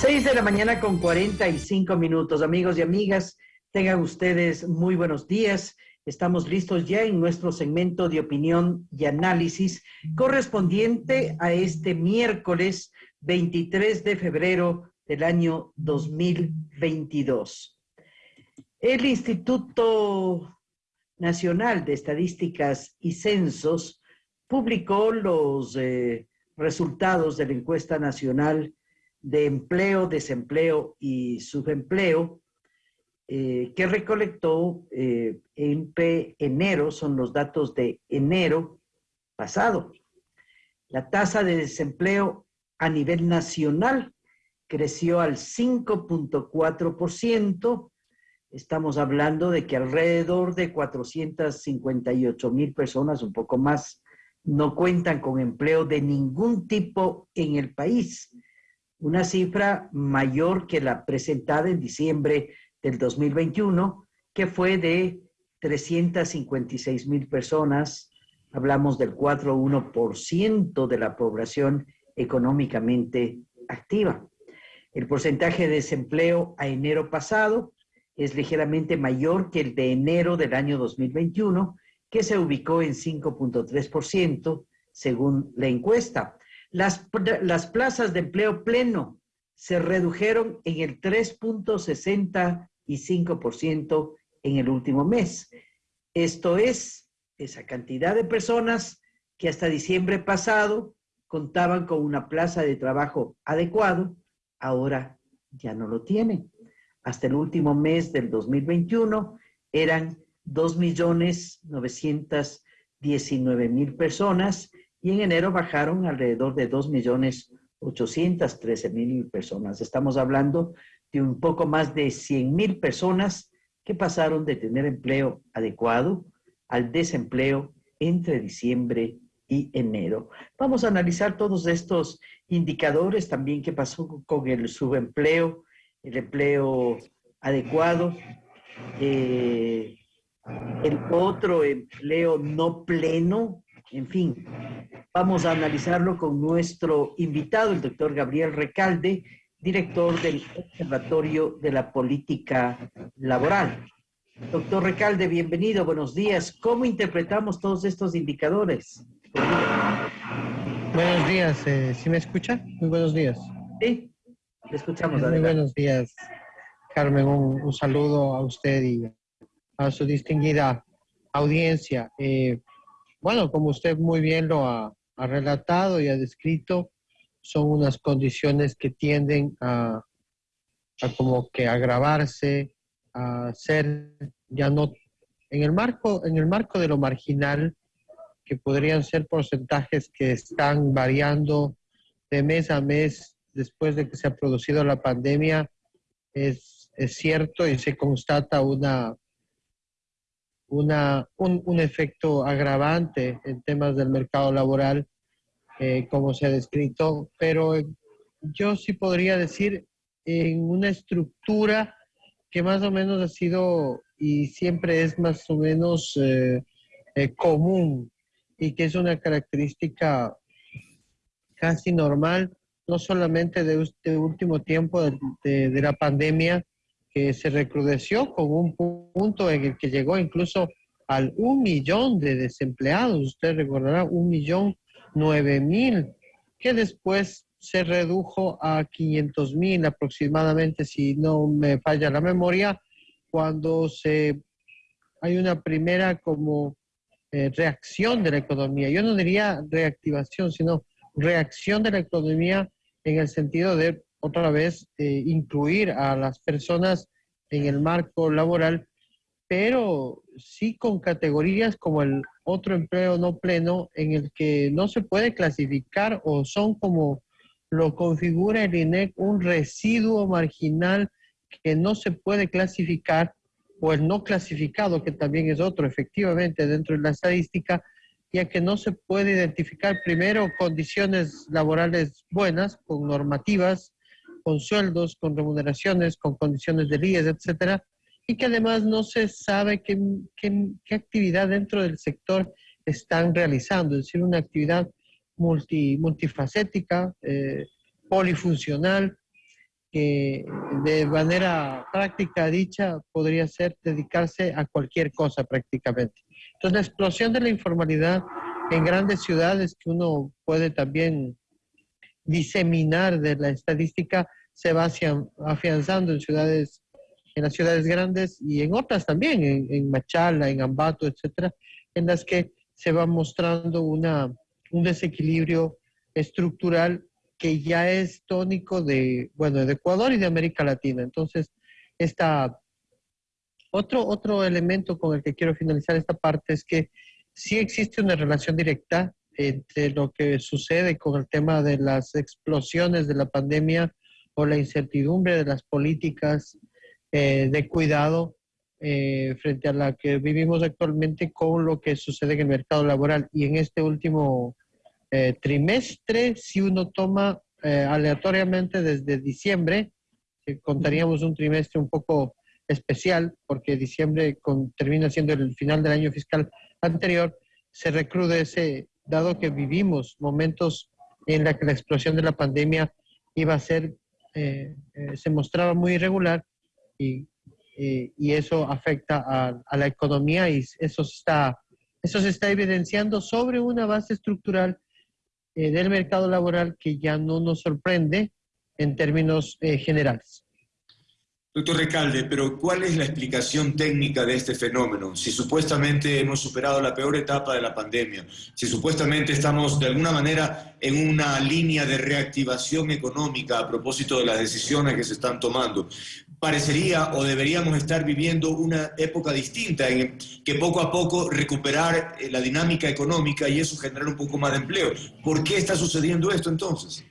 6 de la mañana con 45 minutos. Amigos y amigas, tengan ustedes muy buenos días. Estamos listos ya en nuestro segmento de opinión y análisis correspondiente a este miércoles 23 de febrero del año 2022. El Instituto Nacional de Estadísticas y Censos publicó los eh, resultados de la encuesta nacional de empleo, desempleo y subempleo, eh, que recolectó eh, en enero, son los datos de enero pasado. La tasa de desempleo a nivel nacional creció al 5.4%. Estamos hablando de que alrededor de 458 mil personas, un poco más, no cuentan con empleo de ningún tipo en el país una cifra mayor que la presentada en diciembre del 2021, que fue de 356 mil personas. Hablamos del 4,1% de la población económicamente activa. El porcentaje de desempleo a enero pasado es ligeramente mayor que el de enero del año 2021, que se ubicó en 5.3% según la encuesta. Las, las plazas de empleo pleno se redujeron en el 3.65% en el último mes. Esto es esa cantidad de personas que hasta diciembre pasado contaban con una plaza de trabajo adecuado, ahora ya no lo tienen. Hasta el último mes del 2021 eran 2.919.000 personas y en enero bajaron alrededor de 2.813.000 personas. Estamos hablando de un poco más de 100.000 personas que pasaron de tener empleo adecuado al desempleo entre diciembre y enero. Vamos a analizar todos estos indicadores, también qué pasó con el subempleo, el empleo adecuado, eh, el otro empleo no pleno, en fin, vamos a analizarlo con nuestro invitado, el doctor Gabriel Recalde, director del Observatorio de la Política Laboral. Doctor Recalde, bienvenido, buenos días. ¿Cómo interpretamos todos estos indicadores? Buenos días, eh, ¿sí me escucha? Muy buenos días. Sí, le escuchamos. Muy buenos días, Carmen. Un, saludo a usted y a su distinguida audiencia. Eh, bueno, como usted muy bien lo ha, relatado y ha descrito, son unas condiciones que tienden a, como que agravarse, a ser ya no en el marco en el marco de lo marginal que podrían ser porcentajes que están variando de mes a mes después de que se ha producido la pandemia es, es cierto y se constata una una, un, efecto agravante en temas del mercado laboral, eh, como se ha descrito, pero yo sí podría decir en una estructura que más o menos ha sido y siempre es más o menos eh, eh, común y que es una característica casi normal, no solamente de este último tiempo de, de la pandemia, que se recrudeció con un punto en el que llegó incluso al un millón de desempleados. Usted recordará un millón nueve mil, que después se redujo a 500 mil aproximadamente, si no me falla la memoria, cuando se hay una primera como eh, reacción de la economía. Yo no diría reactivación, sino reacción de la economía en el sentido de otra vez eh, incluir a las personas en el marco laboral, pero sí con categorías como el otro empleo no pleno en el que no se puede clasificar o son como lo configura el INEC un residuo marginal que no se puede clasificar o el no clasificado, que también es otro, efectivamente, dentro de la estadística, ya que no se puede identificar primero condiciones laborales buenas, con normativas, con sueldos, con remuneraciones, con condiciones de líderes, etcétera, y que además no se sabe qué, qué, actividad dentro del sector están realizando, es decir, una actividad multi, multifacética, eh, polifuncional, que de manera práctica dicha podría ser dedicarse a cualquier cosa prácticamente. Entonces, la explosión de la informalidad en grandes ciudades que uno puede también diseminar de la estadística se va afianzando en ciudades, en las ciudades grandes y en otras también, en, Machala, en Ambato, etcétera, en las que se va mostrando una, un desequilibrio estructural que ya es tónico de, bueno, de Ecuador y de América Latina. Entonces, esta, otro, otro elemento con el que quiero finalizar esta parte es que sí existe una relación directa entre lo que sucede con el tema de las explosiones de la pandemia o la incertidumbre de las políticas eh, de cuidado eh, frente a la que vivimos actualmente con lo que sucede en el mercado laboral. Y en este último eh, trimestre, si uno toma eh, aleatoriamente desde diciembre, contaríamos un trimestre un poco especial, porque diciembre termina siendo el final del año fiscal anterior, se recrudece, dado que vivimos momentos en la que la explosión de la pandemia iba a ser, eh, se mostraba muy irregular y, y eso afecta a, la economía y eso, está, eso se está evidenciando sobre una base estructural eh, del mercado laboral que ya no nos sorprende en términos eh, generales. Doctor Recalde, pero ¿cuál es la explicación técnica de este fenómeno? Si supuestamente hemos superado la peor etapa de la pandemia, si supuestamente estamos de alguna manera en una línea de reactivación económica a propósito de las decisiones que se están tomando, parecería o deberíamos estar viviendo una época distinta en que poco a poco recuperar eh, la dinámica económica y eso generar un poco más de empleo. ¿Por qué está sucediendo esto entonces?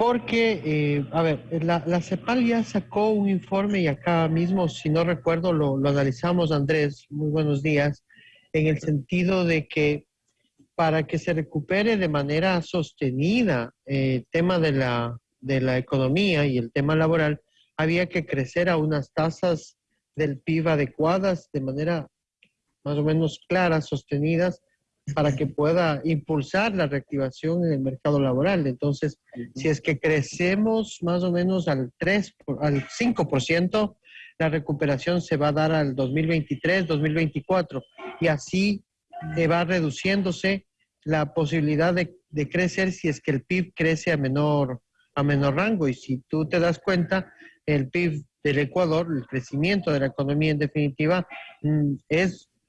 Porque, eh, a ver, la, CEPAL ya sacó un informe y acá mismo, si no recuerdo, lo, lo analizamos, Andrés, muy buenos días, en el sentido de que para que se recupere de manera sostenida eh, el tema de la, de la economía y el tema laboral, había que crecer a unas tasas del PIB adecuadas de manera más o menos clara, sostenidas, para que pueda impulsar la reactivación en el mercado laboral. Entonces, si es que crecemos más o menos al 3, al 5%, la recuperación se va a dar al 2023, 2024, y así va reduciéndose la posibilidad de, de, crecer si es que el PIB crece a menor, a menor rango. Y si tú te das cuenta, el PIB del Ecuador, el crecimiento de la economía en definitiva, mm,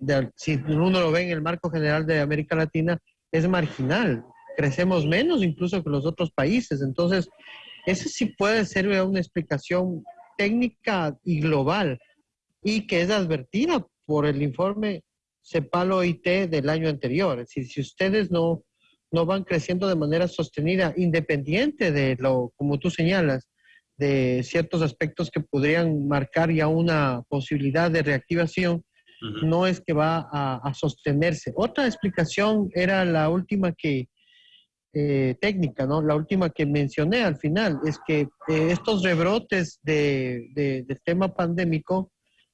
es, si uno lo ve en el marco general de América Latina, es marginal. Crecemos menos incluso que los otros países. Entonces, esa sí puede ser una explicación técnica y global y que es advertida por el informe CEPAL OIT del año anterior. Es decir, si ustedes no, no van creciendo de manera sostenida, independiente de lo, como tú señalas, de ciertos aspectos que podrían marcar ya una posibilidad de reactivación, no es que va a, sostenerse. Otra explicación era la última que, eh, técnica, ¿no? La última que mencioné al final, es que eh, estos rebrotes de, del tema pandémico,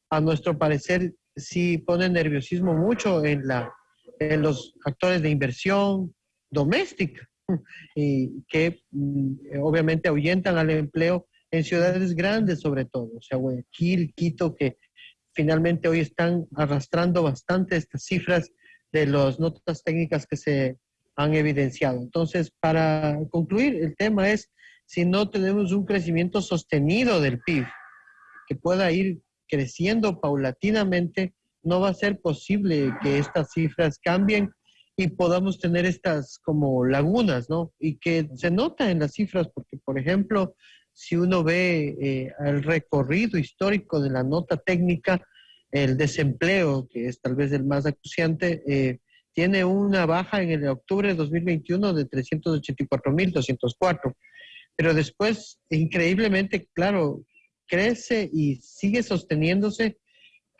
a nuestro parecer, sí ponen nerviosismo mucho en, la, en los actores de inversión doméstica y que mm, obviamente ahuyentan al empleo en ciudades grandes sobre todo, o sea, Guayaquil, Quito, que finalmente hoy están arrastrando bastante estas cifras de las notas técnicas que se han evidenciado. Entonces, para concluir, el tema es si no tenemos un crecimiento sostenido del PIB, que pueda ir creciendo paulatinamente, no va a ser posible que estas cifras cambien y podamos tener estas como lagunas, ¿no? Y que se nota en las cifras, porque, por ejemplo, si uno ve eh, el recorrido histórico de la nota técnica, el desempleo, que es tal vez el más acuciante, eh, tiene una baja en el octubre de 2021 de 384.204. Pero después, increíblemente, claro, crece y sigue sosteniéndose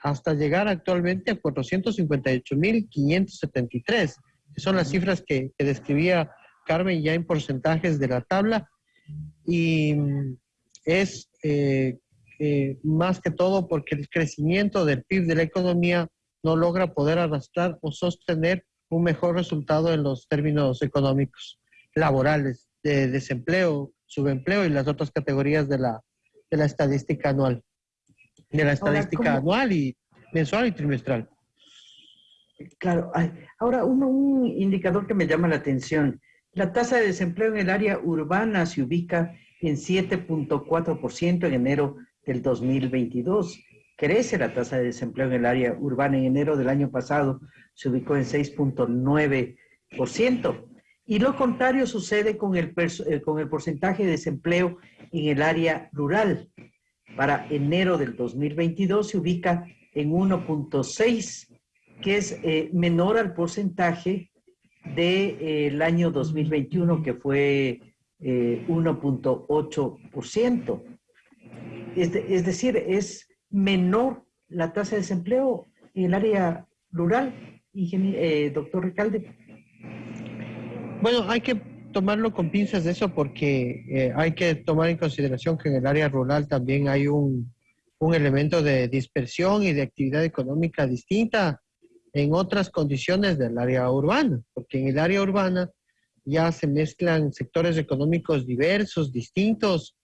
hasta llegar actualmente a 458.573, que son las cifras que, que describía Carmen ya en porcentajes de la tabla y es eh, eh, más que todo porque el crecimiento del PIB de la economía no logra poder arrastrar o sostener un mejor resultado en los términos económicos, laborales, de desempleo, subempleo y las otras categorías de la, de la estadística anual, de la estadística anual y mensual y trimestral. Claro, ahora un indicador que me llama la atención, la tasa de desempleo en el área urbana se ubica en 7.4% en enero del 2022. Crece la tasa de desempleo en el área urbana en enero del año pasado, se ubicó en 6.9%. Y lo contrario sucede con el, eh, con el porcentaje de desempleo en el área rural. Para enero del 2022 se ubica en 1.6, que es eh, menor al porcentaje del año 2021, que fue 1.8%. Es, es decir, es menor la tasa de desempleo en el área rural, eh, doctor Recalde. Bueno, hay que tomarlo con pinzas de eso porque eh, hay que tomar en consideración que en el área rural también hay un, un elemento de dispersión y de actividad económica distinta en otras condiciones del área urbana, porque en el área urbana ya se mezclan sectores económicos diversos, distintos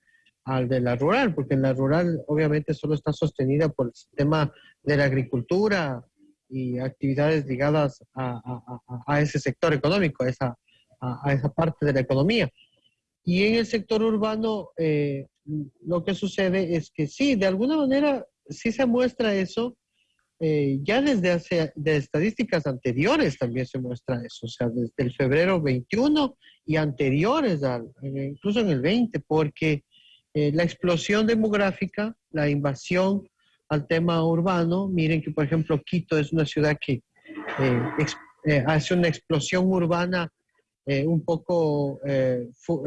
al de la rural, porque en la rural obviamente solo está sostenida por el sistema de la agricultura y actividades ligadas a, a, ese sector económico, a esa, a, esa parte de la economía. Y en el sector urbano eh, lo que sucede es que sí, de alguna manera sí se muestra eso, eh, ya desde hace, de estadísticas anteriores también se muestra eso, o sea, desde el febrero 21 y anteriores, al, incluso en el 20, porque eh, la explosión demográfica, la invasión al tema urbano, miren que por ejemplo Quito es una ciudad que eh, hace una explosión urbana un poco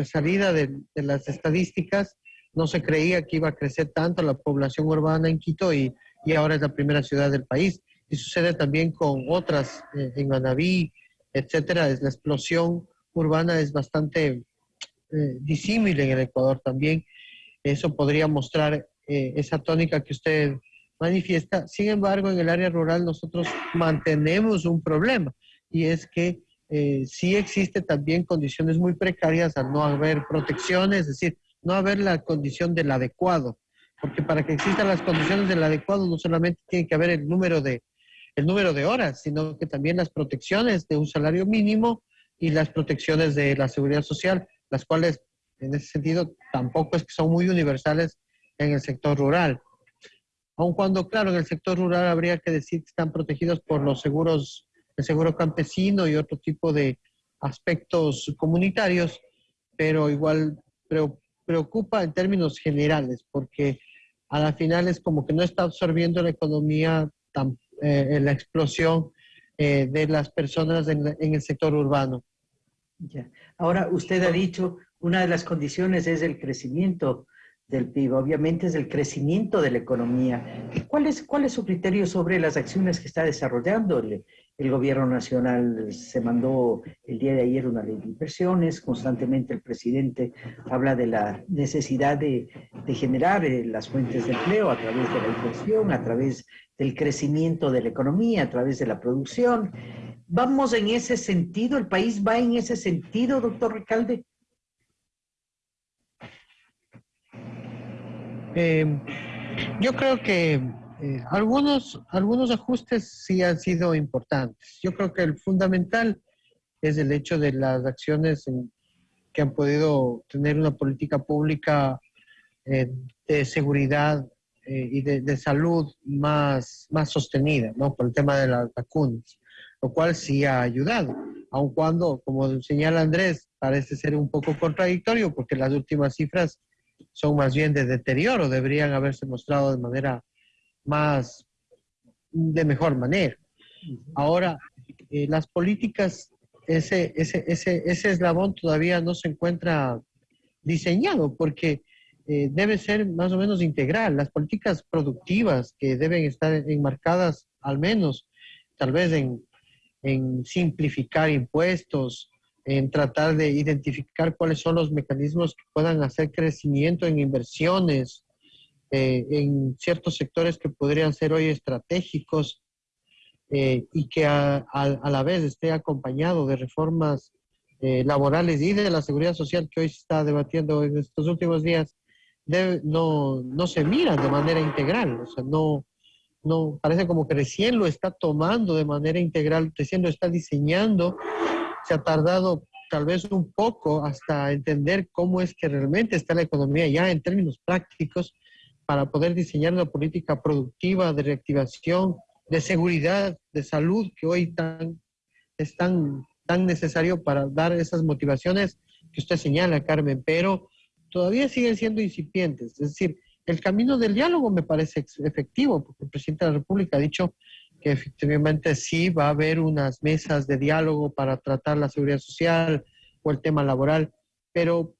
salida de, de las estadísticas, no se creía que iba a crecer tanto la población urbana en Quito y y ahora es la primera ciudad del país. Y sucede también con otras, eh, en Manaví, etcétera. Es la explosión urbana es bastante eh, disímil en el Ecuador también. Eso podría mostrar eh, esa tónica que usted manifiesta. Sin embargo, en el área rural nosotros mantenemos un problema y es que sí existe también condiciones muy precarias al no haber protecciones, es decir, no haber la condición del adecuado porque para que existan las condiciones del adecuado no solamente tiene que haber el número de, el número de horas, sino que también las protecciones de un salario mínimo y las protecciones de la seguridad social, las cuales en ese sentido tampoco es que son muy universales en el sector rural. Aun cuando, claro, en el sector rural habría que decir que están protegidos por los seguros, el seguro campesino y otro tipo de aspectos comunitarios, pero igual preocupa en términos generales, porque a la final es como que no está absorbiendo la economía, tan, eh, la explosión eh, de las personas en, el sector urbano. Ya. Ahora, usted ha dicho, una de las condiciones es el crecimiento del PIB, obviamente es el crecimiento de la economía. ¿Cuál es, su criterio sobre las acciones que está desarrollando el, gobierno nacional se mandó el día de ayer una ley de inversiones, constantemente el presidente habla de la necesidad de, generar eh, las fuentes de empleo a través de la inversión, a través del crecimiento de la economía, a través de la producción. ¿Vamos en ese sentido? ¿El país va en ese sentido, doctor Recalde? Eh, yo creo que eh, algunos, algunos ajustes sí han sido importantes. Yo creo que el fundamental es el hecho de las acciones que han podido tener una política pública eh, de seguridad y de, salud más, más sostenida, ¿no? Por el tema de las vacunas, lo cual sí ha ayudado, aun cuando, como señala Andrés, parece ser un poco contradictorio porque las últimas cifras son más bien de deterioro, deberían haberse mostrado de manera más, de mejor manera. Ahora, eh, las políticas, ese, ese, ese, ese eslabón todavía no se encuentra diseñado porque eh, debe ser más o menos integral. Las políticas productivas que deben estar enmarcadas al menos tal vez en, en simplificar impuestos, en tratar de identificar cuáles son los mecanismos que puedan hacer crecimiento en inversiones, eh, en ciertos sectores que podrían ser hoy estratégicos eh, y que a, la vez esté acompañado de reformas eh, laborales y de la seguridad social que hoy se está debatiendo en estos últimos días no, no se miran de manera integral, o sea, no, no, parece como que recién lo está tomando de manera integral, recién lo está diseñando, se ha tardado tal vez un poco hasta entender cómo es que realmente está la economía ya en términos prácticos para poder diseñar una política productiva de reactivación, de seguridad, de salud que hoy tan, es tan, tan necesario para dar esas motivaciones que usted señala, Carmen, pero todavía siguen siendo incipientes. Es decir, el camino del diálogo me parece efectivo, porque el presidente de la República ha dicho que efectivamente sí va a haber unas mesas de diálogo para tratar la seguridad social o el tema laboral, pero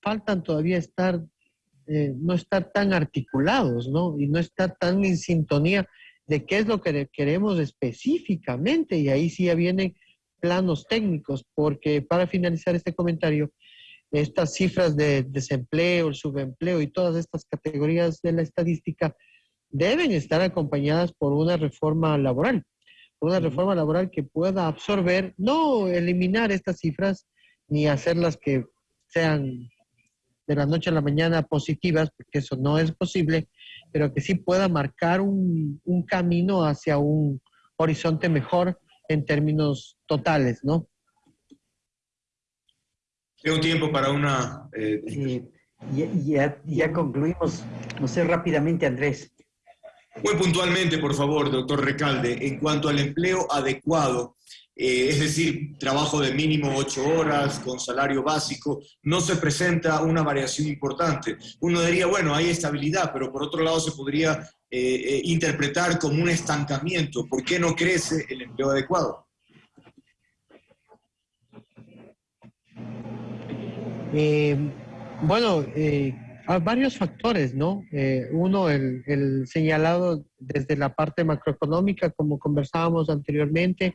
faltan todavía estar, eh, no estar tan articulados, ¿no? Y no estar tan en sintonía de qué es lo que queremos específicamente, y ahí sí ya vienen planos técnicos, porque para finalizar este comentario, estas cifras de desempleo, el subempleo y todas estas categorías de la estadística deben estar acompañadas por una reforma laboral, una reforma laboral que pueda absorber, no eliminar estas cifras ni hacerlas que sean de la noche a la mañana positivas, porque eso no es posible, pero que sí pueda marcar un, un camino hacia un horizonte mejor en términos totales, ¿no? Tengo tiempo para una... Eh, ya, ya, concluimos. No sé, rápidamente, Andrés. Muy puntualmente, por favor, doctor Recalde, en cuanto al empleo adecuado, eh, es decir, trabajo de mínimo ocho horas con salario básico, no se presenta una variación importante. Uno diría, bueno, hay estabilidad, pero por otro lado se podría eh, interpretar como un estancamiento. ¿Por qué no crece el empleo adecuado? Eh, bueno, eh, hay varios factores, ¿no? Eh, uno, el, el, señalado desde la parte macroeconómica, como conversábamos anteriormente,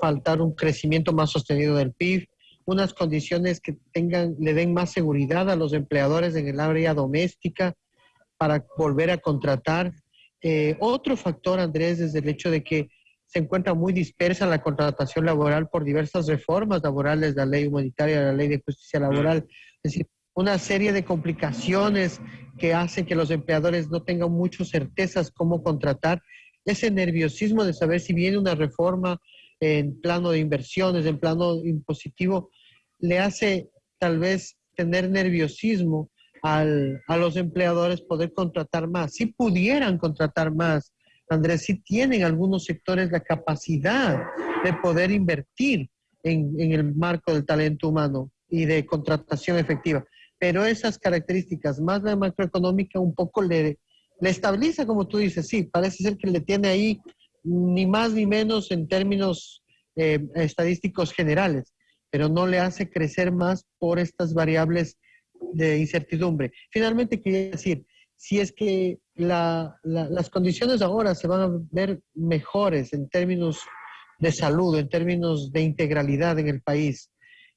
faltar un crecimiento más sostenido del PIB, unas condiciones que tengan, le den más seguridad a los empleadores en el área doméstica para volver a contratar. Eh, otro factor, Andrés, es el hecho de que se encuentra muy dispersa la contratación laboral por diversas reformas laborales, la ley humanitaria, la ley de justicia laboral, es decir, una serie de complicaciones que hacen que los empleadores no tengan muchas certezas cómo contratar, ese nerviosismo de saber si viene una reforma en plano de inversiones, en plano impositivo, le hace tal vez tener nerviosismo al, a los empleadores poder contratar más. Si pudieran contratar más, Andrés, sí tienen algunos sectores la capacidad de poder invertir en, el marco del talento humano y de contratación efectiva. Pero esas características, más la macroeconómica, un poco le, le estabiliza, como tú dices, sí, parece ser que le tiene ahí ni más ni menos en términos eh, estadísticos generales, pero no le hace crecer más por estas variables de incertidumbre. Finalmente, quería decir, si es que las condiciones ahora se van a ver mejores en términos de salud, en términos de integralidad en el país,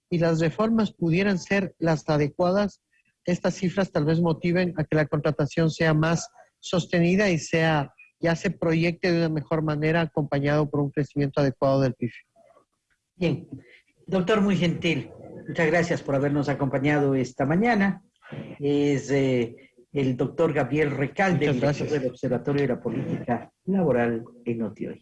y las reformas pudieran ser las adecuadas, estas cifras tal vez motiven a que la contratación sea más sostenida y sea ya se proyecte de una mejor manera acompañado por un crecimiento adecuado del PIB. Bien, doctor muy gentil, muchas gracias por habernos acompañado esta mañana. Es eh, el doctor Gabriel Recalde, director del Observatorio de la Política Laboral en OTIOY.